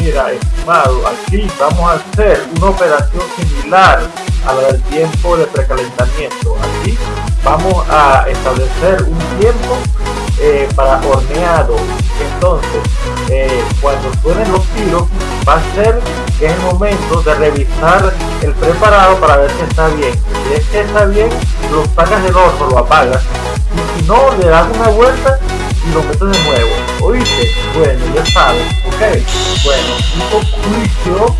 Mira, estimado, aquí vamos a hacer una operación similar a la del tiempo de precalentamiento. Aquí vamos a establecer un tiempo eh, para horneado. Entonces, eh, cuando suenen los tiros, va a ser es el momento de revisar el preparado para ver si está bien. Si es que está bien, lo sacas del horno, lo apagas. Y si no, le das una vuelta y lo metes de nuevo. ¿Oíste? Bueno, ya sabes. Ok. Bueno, un juicio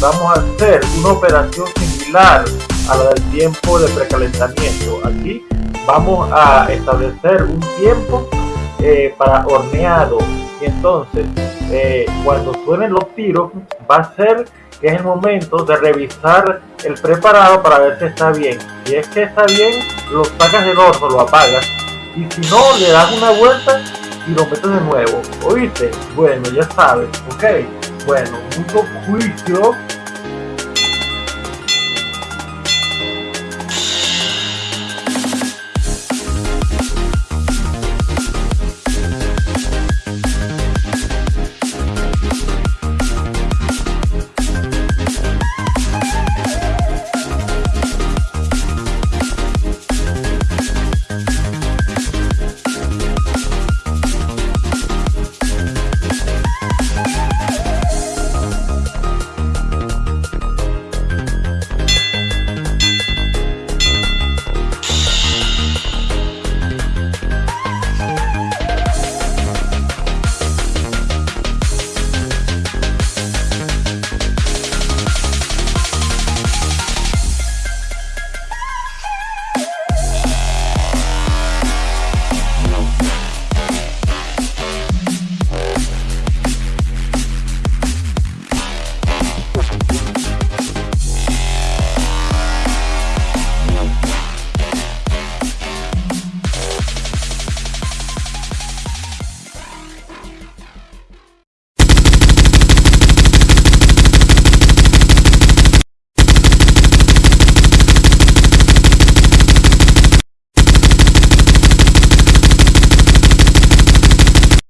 vamos a hacer una operación similar a la del tiempo de precalentamiento. Aquí vamos a establecer un tiempo eh, para horneado. Y entonces, eh, cuando suenen los tiros, va a ser que es el momento de revisar el preparado para ver si está bien. Si es que está bien, lo sacas del horno, lo apagas. Y si no, le das una vuelta y lo metes de nuevo. ¿Oíste? Bueno, ya sabes, ok. Bueno, mucho juicio